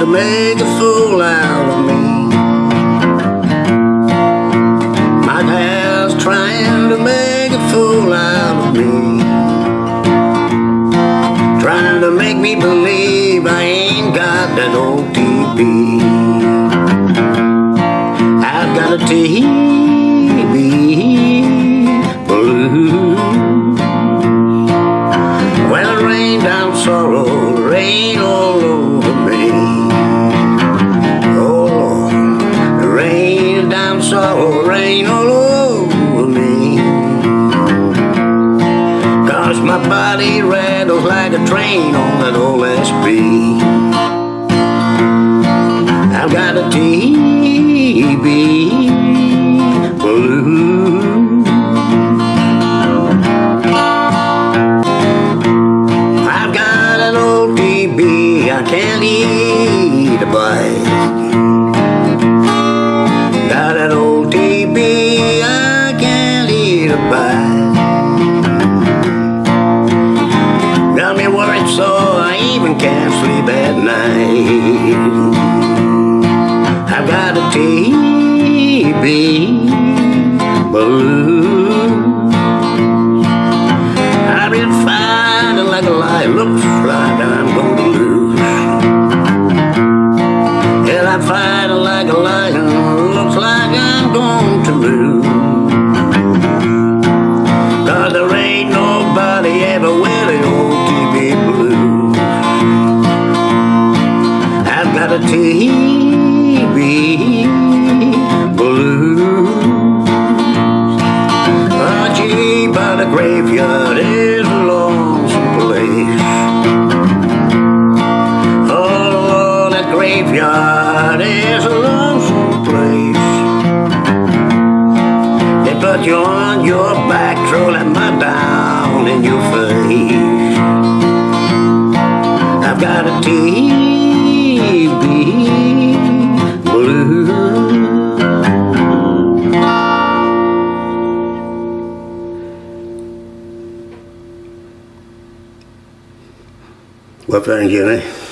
to make a fool out of me. My dad's trying to make a fool out of me. Trying to make me believe I ain't got that old TB. It down sorrow, rain all over me. Oh Lord, rain down sorrow, rain all over me. Cause my body rattles like a train on that old SP. I can't eat a bite. Got an old TB, I can't eat a bite. Got me worried so I even can't sleep at night. I've got a TB blue. I've been fighting like a lion, looks like I'm fighting like a lion, looks like I'm going to lose. Cause there ain't nobody ever with the old TB blues. I've got a TB blues. Oh, gee, by the graveyard is a lonesome place. Put you on your back, that mud down in your face. I've got a TB blue. Well, thank you, eh?